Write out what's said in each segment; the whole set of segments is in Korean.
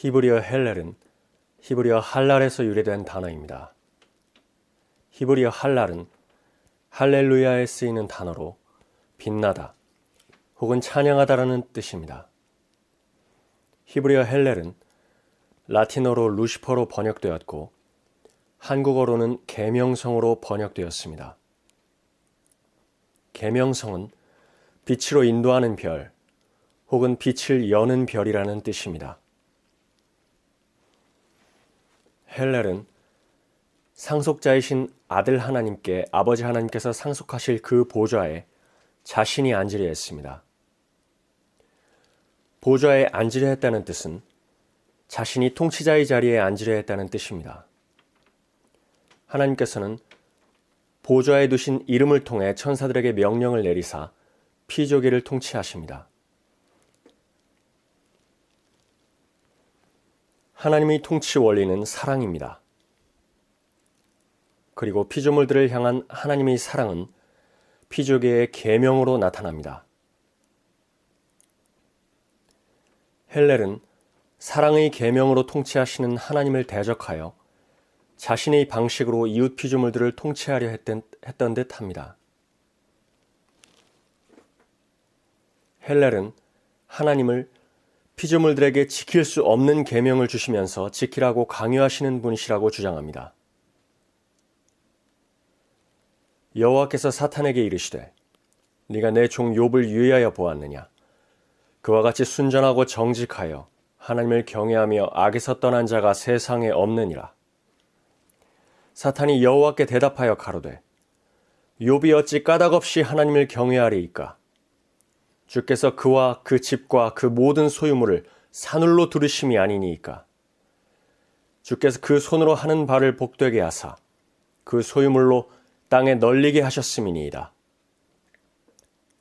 히브리어 헬렐은 히브리어 할랄에서 유래된 단어입니다. 히브리어 할랄은 할렐루야에 쓰이는 단어로 빛나다 혹은 찬양하다라는 뜻입니다. 히브리어 헬렐은 라틴어로 루시퍼로 번역되었고 한국어로는 계명성으로 번역되었습니다. 계명성은 빛으로 인도하는 별 혹은 빛을 여는 별이라는 뜻입니다. 헬렐은 상속자이신 아들 하나님께 아버지 하나님께서 상속하실 그 보좌에 자신이 앉으려 했습니다. 보좌에 앉으려 했다는 뜻은 자신이 통치자의 자리에 앉으려 했다는 뜻입니다. 하나님께서는 보좌에 두신 이름을 통해 천사들에게 명령을 내리사 피조계를 통치하십니다. 하나님의 통치 원리는 사랑입니다. 그리고 피조물들을 향한 하나님의 사랑은 피조계의 계명으로 나타납니다. 헬렐은 사랑의 계명으로 통치하시는 하나님을 대적하여 자신의 방식으로 이웃 피조물들을 통치하려 했던, 했던 듯 합니다. 헬렐은 하나님을 피조물들에게 지킬 수 없는 계명을 주시면서 지키라고 강요하시는 분이시라고 주장합니다. 여호와께서 사탄에게 이르시되 네가 내 종 욥을 유의하여 보았느냐? 그와 같이 순전하고 정직하여 하나님을 경외하며 악에서 떠난 자가 세상에 없느니라. 사탄이 여호와께 대답하여 가로되 욥이 어찌 까닭없이 하나님을 경외하리이까 주께서 그와 그 집과 그 모든 소유물을 산울로 두르심이 아니니이까 주께서 그 손으로 하는 바를 복되게 하사 그 소유물로 땅에 널리게 하셨음이니이다.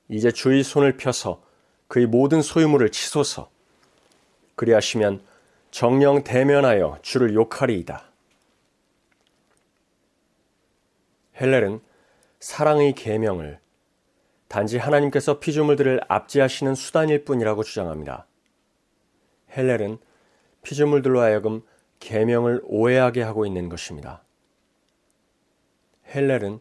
이제 주의 손을 펴서 그의 모든 소유물을 치소서. 그리하시면 정령 대면하여 주를 욕하리이다. 헬렐은 사랑의 계명을 단지 하나님께서 피조물들을 압제하시는 수단일 뿐이라고 주장합니다. 헬렐은 피조물들로 하여금 계명을 오해하게 하고 있는 것입니다. 헬렐은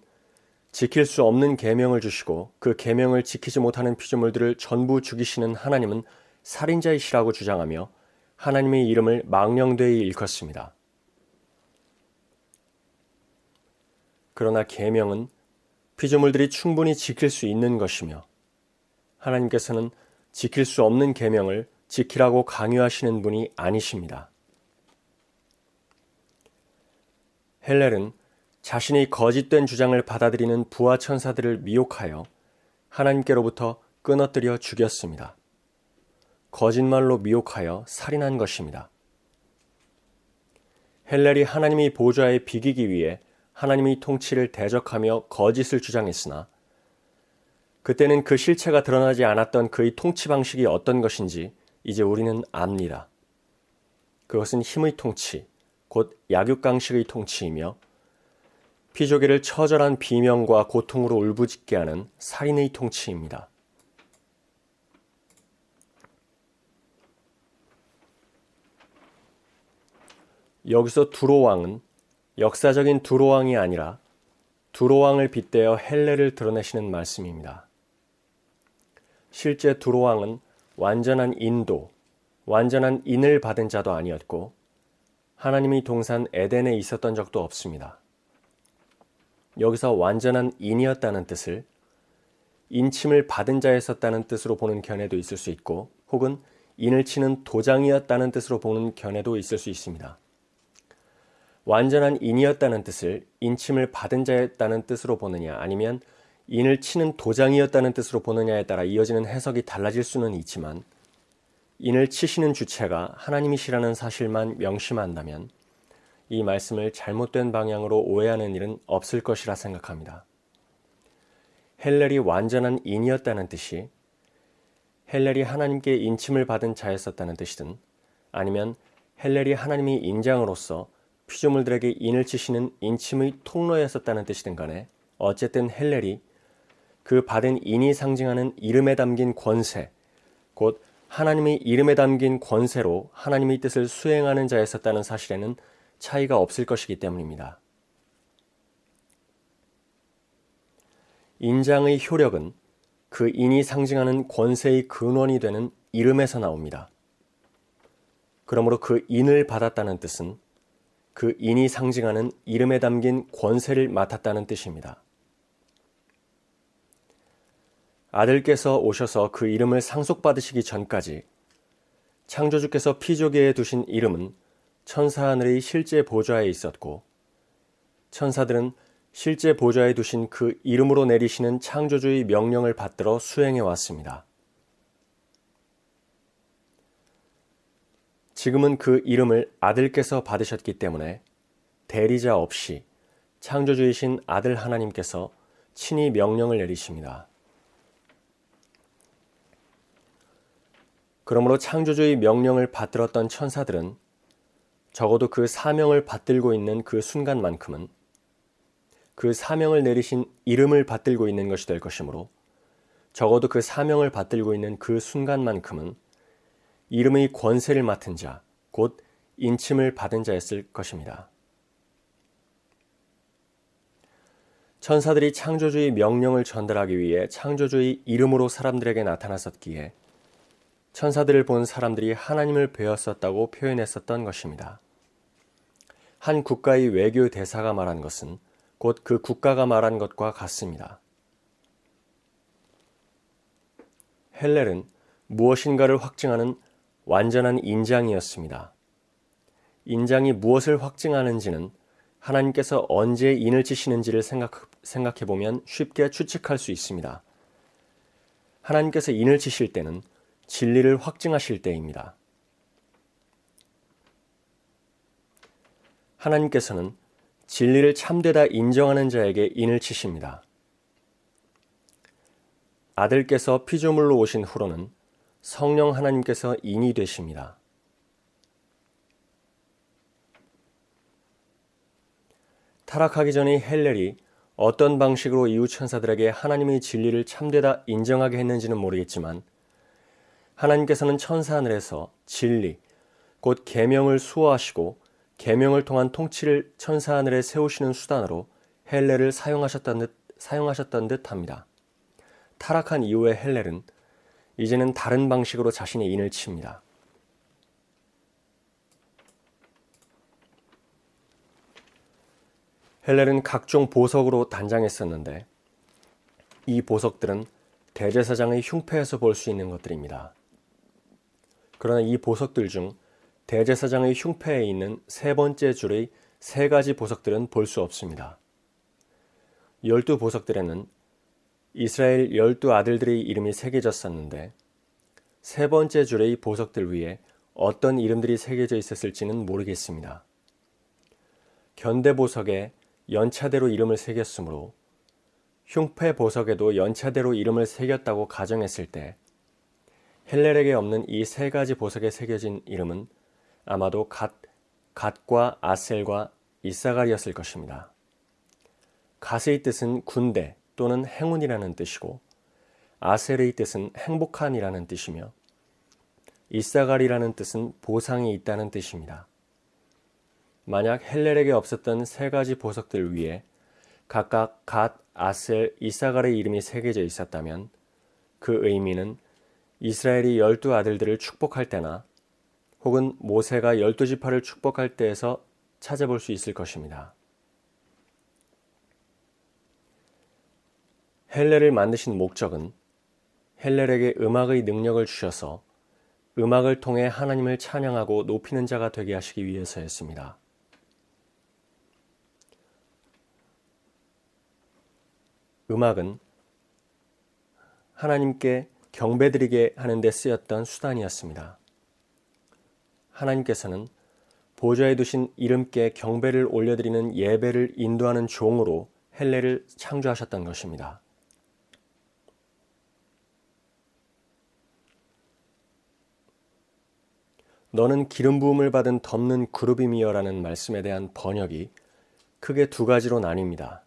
지킬 수 없는 계명을 주시고 그 계명을 지키지 못하는 피조물들을 전부 죽이시는 하나님은 살인자이시라고 주장하며 하나님의 이름을 망령되이 일컫습니다. 그러나 계명은 피조물들이 충분히 지킬 수 있는 것이며 하나님께서는 지킬 수 없는 계명을 지키라고 강요하시는 분이 아니십니다. 헬렐은 자신의 거짓된 주장을 받아들이는 부하 천사들을 미혹하여 하나님께로부터 끊어뜨려 죽였습니다. 거짓말로 미혹하여 살인한 것입니다. 헬렐이 하나님의 보좌에 비기기 위해 하나님의 통치를 대적하며 거짓을 주장했으나 그때는 그 실체가 드러나지 않았던 그의 통치 방식이 어떤 것인지 이제 우리는 압니다. 그것은 힘의 통치, 곧 약육강식의 통치이며 피조개를 처절한 비명과 고통으로 울부짖게 하는 살인의 통치입니다. 여기서 두로 왕은 역사적인 두로왕이 아니라 두로왕을 빗대어 헬레를 드러내시는 말씀입니다. 실제 두로왕은 완전한 인도, 완전한 인을 받은 자도 아니었고 하나님이 동산 에덴에 있었던 적도 없습니다. 여기서 완전한 인이었다는 뜻을 인침을 받은 자였었다는 뜻으로 보는 견해도 있을 수 있고 혹은 인을 치는 도장이었다는 뜻으로 보는 견해도 있을 수 있습니다. 완전한 인이었다는 뜻을 인침을 받은 자였다는 뜻으로 보느냐 아니면 인을 치는 도장이었다는 뜻으로 보느냐에 따라 이어지는 해석이 달라질 수는 있지만 인을 치시는 주체가 하나님이시라는 사실만 명심한다면 이 말씀을 잘못된 방향으로 오해하는 일은 없을 것이라 생각합니다. 헬렐이 완전한 인이었다는 뜻이 헬렐이 하나님께 인침을 받은 자였었다는 뜻이든 아니면 헬렐이 하나님의 인장으로서 피조물들에게 인을 치시는 인침의 통로였었다는 뜻이든 간에 어쨌든 헬렐이 그 받은 인이 상징하는 이름에 담긴 권세, 곧 하나님의 이름에 담긴 권세로 하나님의 뜻을 수행하는 자였었다는 사실에는 차이가 없을 것이기 때문입니다. 인장의 효력은 그 인이 상징하는 권세의 근원이 되는 이름에서 나옵니다. 그러므로 그 인을 받았다는 뜻은 그 인이 상징하는 이름에 담긴 권세를 맡았다는 뜻입니다. 아들께서 오셔서 그 이름을 상속받으시기 전까지 창조주께서 피조계에 두신 이름은 천사 하늘의 실제 보좌에 있었고 천사들은 실제 보좌에 두신 그 이름으로 내리시는 창조주의 명령을 받들어 수행해 왔습니다. 지금은 그 이름을 아들께서 받으셨기 때문에 대리자 없이 창조주이신 아들 하나님께서 친히 명령을 내리십니다. 그러므로 창조주의 명령을 받들었던 천사들은 적어도 그 사명을 받들고 있는 그 순간만큼은 그 사명을 내리신 이름을 받들고 있는 것이 될 것이므로 적어도 그 사명을 받들고 있는 그 순간만큼은 이름의 권세를 맡은 자, 곧 인침을 받은 자였을 것입니다. 천사들이 창조주의 명령을 전달하기 위해 창조주의 이름으로 사람들에게 나타났었기에 천사들을 본 사람들이 하나님을 배웠었다고 표현했었던 것입니다. 한 국가의 외교 대사가 말한 것은 곧 그 국가가 말한 것과 같습니다. 헬렐은 무엇인가를 확증하는 완전한 인장이었습니다. 인장이 무엇을 확증하는지는 하나님께서 언제 인을 치시는지를 생각, 생각 해보면 쉽게 추측할 수 있습니다. 하나님께서 인을 치실 때는 진리를 확증하실 때입니다. 하나님께서는 진리를 참되다 인정하는 자에게 인을 치십니다. 아들께서 피조물로 오신 후로는 성령 하나님께서 인이 되십니다. 타락하기 전의 헬렐이 어떤 방식으로 이웃 천사들에게 하나님의 진리를 참되다 인정하게 했는지는 모르겠지만 하나님께서는 천사 하늘에서 진리, 곧 계명을 수호하시고 계명을 통한 통치를 천사 하늘에 세우시는 수단으로 헬렐을 사용하셨던 듯, 사용하셨던 듯 합니다. 타락한 이후의 헬렐은 이제는 다른 방식으로 자신의 인을 칩니다. 헬렐은 각종 보석으로 단장했었는데 이 보석들은 대제사장의 흉패에서 볼 수 있는 것들입니다. 그러나 이 보석들 중 대제사장의 흉패에 있는 세 번째 줄의 세 가지 보석들은 볼 수 없습니다. 열두 보석들에는 이스라엘 열두 아들들의 이름이 새겨졌었는데 세 번째 줄의 보석들 위에 어떤 이름들이 새겨져 있었을지는 모르겠습니다. 견대 보석에 연차대로 이름을 새겼으므로 흉패 보석에도 연차대로 이름을 새겼다고 가정했을 때 헬렐에게 없는 이 세 가지 보석에 새겨진 이름은 아마도 갓, 갓과 아셀과 이사갈이었을 것입니다. 갓의 뜻은 군대 또는 행운이라는 뜻이고 아셀의 뜻은 행복한이라는 뜻이며 이사갈이라는 뜻은 보상이 있다는 뜻입니다. 만약 헬렐에게 없었던 세 가지 보석들 위에 각각 갓, 아셀, 이사갈의 이름이 새겨져 있었다면 그 의미는 이스라엘이 열두 아들들을 축복할 때나 혹은 모세가 열두 지파를 축복할 때에서 찾아볼 수 있을 것입니다. 헬렐을 만드신 목적은 헬렐에게 음악의 능력을 주셔서 음악을 통해 하나님을 찬양하고 높이는 자가 되게 하시기 위해서였습니다. 음악은 하나님께 경배드리게 하는 데 쓰였던 수단이었습니다. 하나님께서는 보좌에 두신 이름께 경배를 올려드리는 예배를 인도하는 종으로 헬레를 창조하셨던 것입니다. 너는 기름 부음을 받은 덮는 그룹이미여라는 말씀에 대한 번역이 크게 두 가지로 나뉩니다.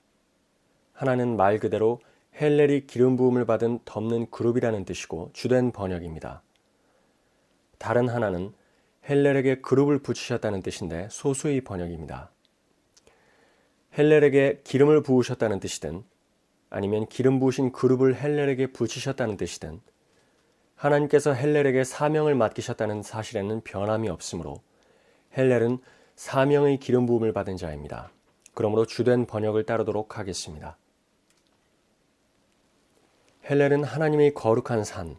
하나는 말 그대로 헬렐이 기름 부음을 받은 덮는 그룹이라는 뜻이고 주된 번역입니다. 다른 하나는 헬렐에게 그룹을 붙이셨다는 뜻인데 소수의 번역입니다. 헬렐에게 기름을 부으셨다는 뜻이든 아니면 기름 부으신 그룹을 헬렐에게 붙이셨다는 뜻이든 하나님께서 헬렐에게 사명을 맡기셨다는 사실에는 변함이 없으므로 헬렐은 사명의 기름 부음을 받은 자입니다. 그러므로 주된 번역을 따르도록 하겠습니다. 헬렐은 하나님의 거룩한 산,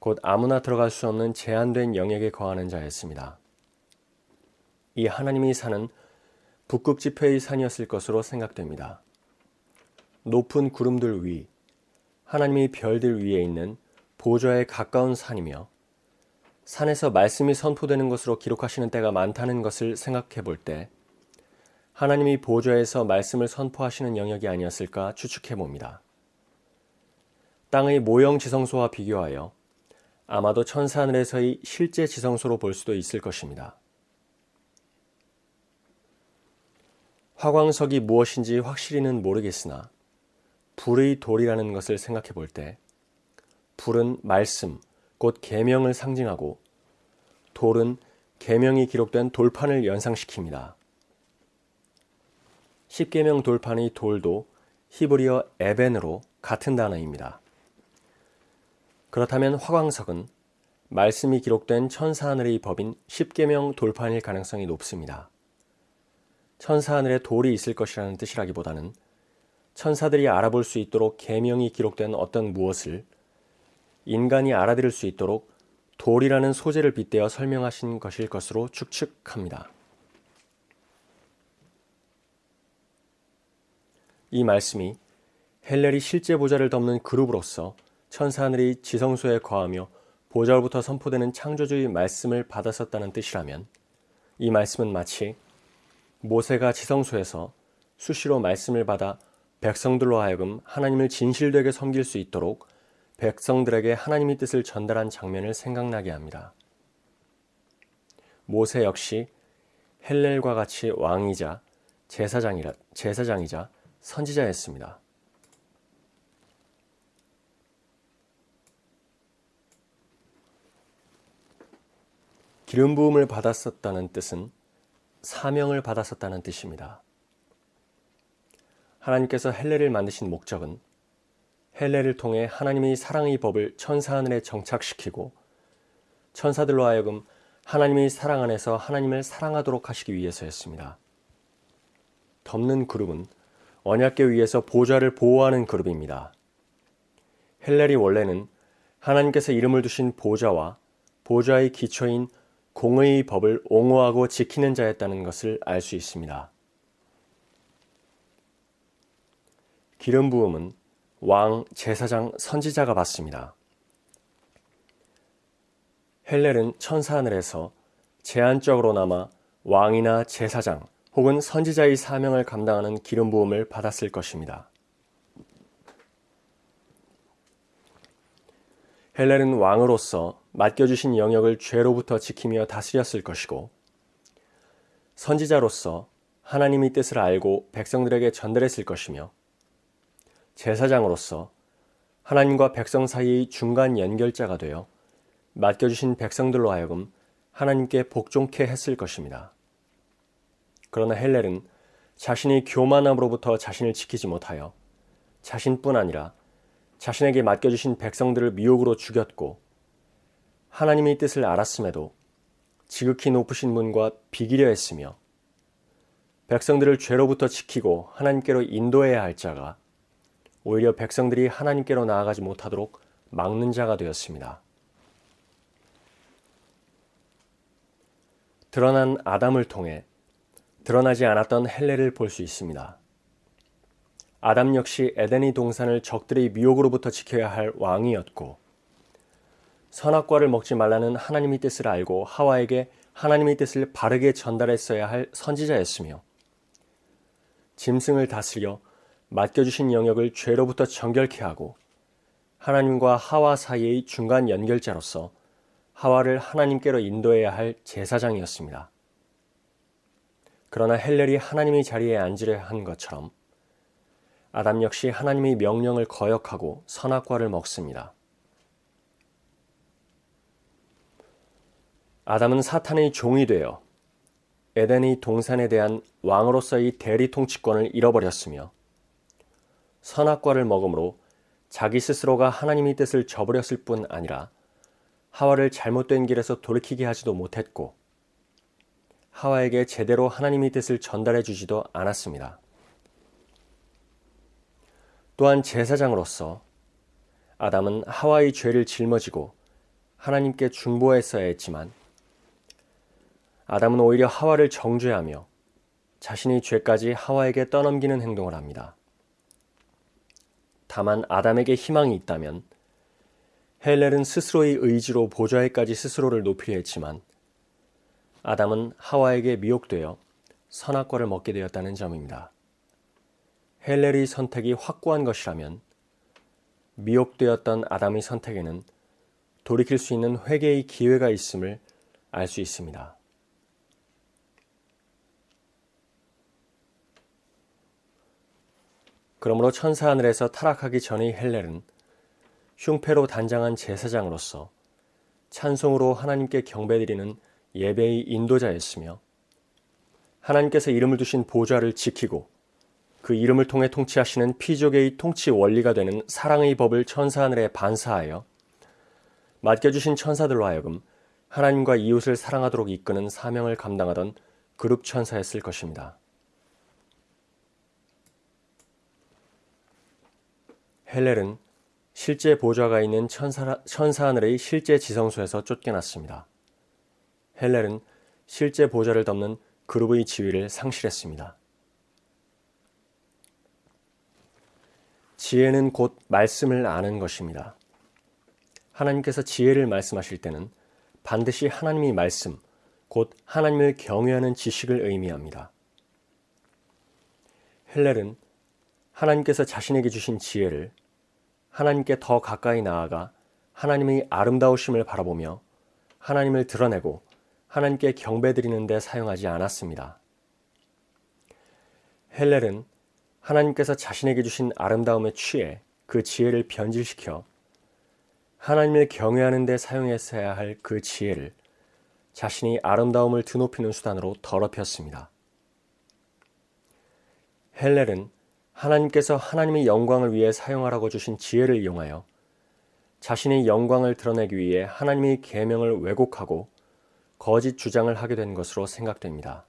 곧 아무나 들어갈 수 없는 제한된 영역에 거하는 자였습니다. 이 하나님의 산은 북극 지폐의 산이었을 것으로 생각됩니다. 높은 구름들 위, 하나님의 별들 위에 있는 보좌에 가까운 산이며 산에서 말씀이 선포되는 것으로 기록하시는 때가 많다는 것을 생각해 볼 때 하나님이 보좌에서 말씀을 선포하시는 영역이 아니었을까 추측해 봅니다. 땅의 모형 지성소와 비교하여 아마도 천사하늘에서의 실제 지성소로 볼 수도 있을 것입니다. 화광석이 무엇인지 확실히는 모르겠으나 불의 돌이라는 것을 생각해 볼 때 불은 말씀, 곧 계명을 상징하고 돌은 계명이 기록된 돌판을 연상시킵니다. 십계명 돌판의 돌도 히브리어 에벤으로 같은 단어입니다. 그렇다면 화광석은 말씀이 기록된 천사하늘의 법인 십계명 돌판일 가능성이 높습니다. 천사하늘에 돌이 있을 것이라는 뜻이라기보다는 천사들이 알아볼 수 있도록 계명이 기록된 어떤 무엇을 인간이 알아들을 수 있도록 돌이라는 소재를 빗대어 설명하신 것일 것으로 추측합니다. 이 말씀이 헬렐이 실제 보좌를 덮는 그룹으로서 천사하늘이 지성소에 거하며 보좌로부터 선포되는 창조주의 말씀을 받았었다는 뜻이라면 이 말씀은 마치 모세가 지성소에서 수시로 말씀을 받아 백성들로 하여금 하나님을 진실되게 섬길 수 있도록 백성들에게 하나님의 뜻을 전달한 장면을 생각나게 합니다. 모세 역시 헬렐과 같이 왕이자 제사장이라, 제사장이자 선지자였습니다. 기름 부음을 받았었다는 뜻은 사명을 받았었다는 뜻입니다. 하나님께서 헬레를 만드신 목적은 헬레를 통해 하나님의 사랑의 법을 천사 하늘에 정착시키고 천사들로 하여금 하나님의 사랑 안에서 하나님을 사랑하도록 하시기 위해서였습니다. 덮는 그룹은 언약계 위에서 보좌를 보호하는 그룹입니다. 헬렐이 원래는 하나님께서 이름을 두신 보좌와 보좌의 기초인 공의 법을 옹호하고 지키는 자였다는 것을 알 수 있습니다. 기름 부음은 왕, 제사장, 선지자가 받습니다. 헬렐은 천사 하늘에서 제한적으로나마 왕이나 제사장 혹은 선지자의 사명을 감당하는 기름 부음을 받았을 것입니다. 헬렐은 왕으로서 맡겨주신 영역을 죄로부터 지키며 다스렸을 것이고 선지자로서 하나님의 뜻을 알고 백성들에게 전달했을 것이며 제사장으로서 하나님과 백성 사이의 중간 연결자가 되어 맡겨주신 백성들로 하여금 하나님께 복종케 했을 것입니다. 그러나 헬렐은 자신의 교만함으로부터 자신을 지키지 못하여 자신뿐 아니라 자신에게 맡겨주신 백성들을 미혹으로 죽였고 하나님의 뜻을 알았음에도 지극히 높으신 분과 비기려 했으며 백성들을 죄로부터 지키고 하나님께로 인도해야 할 자가 오히려 백성들이 하나님께로 나아가지 못하도록 막는 자가 되었습니다. 드러난 아담을 통해 드러나지 않았던 헬레를 볼 수 있습니다. 아담 역시 에덴의 동산을 적들의 미혹으로부터 지켜야 할 왕이었고 선악과를 먹지 말라는 하나님의 뜻을 알고 하와에게 하나님의 뜻을 바르게 전달했어야 할 선지자였으며 짐승을 다스려 맡겨주신 영역을 죄로부터 정결케 하고 하나님과 하와 사이의 중간 연결자로서 하와를 하나님께로 인도해야 할 제사장이었습니다. 그러나 헬렐이 하나님의 자리에 앉으려 한 것처럼 아담 역시 하나님의 명령을 거역하고 선악과를 먹습니다. 아담은 사탄의 종이 되어 에덴의 동산에 대한 왕으로서의 대리 통치권을 잃어버렸으며 선악과를 먹음으로 자기 스스로가 하나님의 뜻을 저버렸을 뿐 아니라 하와를 잘못된 길에서 돌이키게 하지도 못했고 하와에게 제대로 하나님의 뜻을 전달해 주지도 않았습니다. 또한 제사장으로서 아담은 하와의 죄를 짊어지고 하나님께 중보했어야 했지만 아담은 오히려 하와를 정죄하며 자신의 죄까지 하와에게 떠넘기는 행동을 합니다. 다만 아담에게 희망이 있다면 헬렐은 스스로의 의지로 보좌에까지 스스로를 높이려 했지만 아담은 하와에게 미혹되어 선악과를 먹게 되었다는 점입니다. 헬렐의 선택이 확고한 것이라면 미혹되었던 아담의 선택에는 돌이킬 수 있는 회개의 기회가 있음을 알 수 있습니다. 그러므로 천사 하늘에서 타락하기 전의 헬렐은 흉패로 단장한 제사장으로서 찬송으로 하나님께 경배드리는 예배의 인도자였으며 하나님께서 이름을 두신 보좌를 지키고 그 이름을 통해 통치하시는 피조계의 통치 원리가 되는 사랑의 법을 천사 하늘에 반사하여 맡겨주신 천사들로 하여금 하나님과 이웃을 사랑하도록 이끄는 사명을 감당하던 그룹 천사였을 것입니다. 헬렐은 실제 보좌가 있는 천사, 하늘의 실제 지성소에서 쫓겨났습니다. 헬렐은 실제 보좌를 덮는 그룹의 지위를 상실했습니다. 지혜는 곧 말씀을 아는 것입니다. 하나님께서 지혜를 말씀하실 때는 반드시 하나님의 말씀, 곧 하나님을 경외하는 지식을 의미합니다. 헬렐은 하나님께서 자신에게 주신 지혜를 하나님께 더 가까이 나아가 하나님의 아름다우심을 바라보며 하나님을 드러내고 하나님께 경배드리는 데 사용하지 않았습니다. 헬렐은 하나님께서 자신에게 주신 아름다움에 취해 그 지혜를 변질시켜 하나님을 경외하는 데 사용했어야 할 그 지혜를 자신이 아름다움을 드높이는 수단으로 더럽혔습니다. 헬렐은 하나님께서 하나님의 영광을 위해 사용하라고 주신 지혜를 이용하여 자신의 영광을 드러내기 위해 하나님의 계명을 왜곡하고 거짓 주장을 하게 된 것으로 생각됩니다.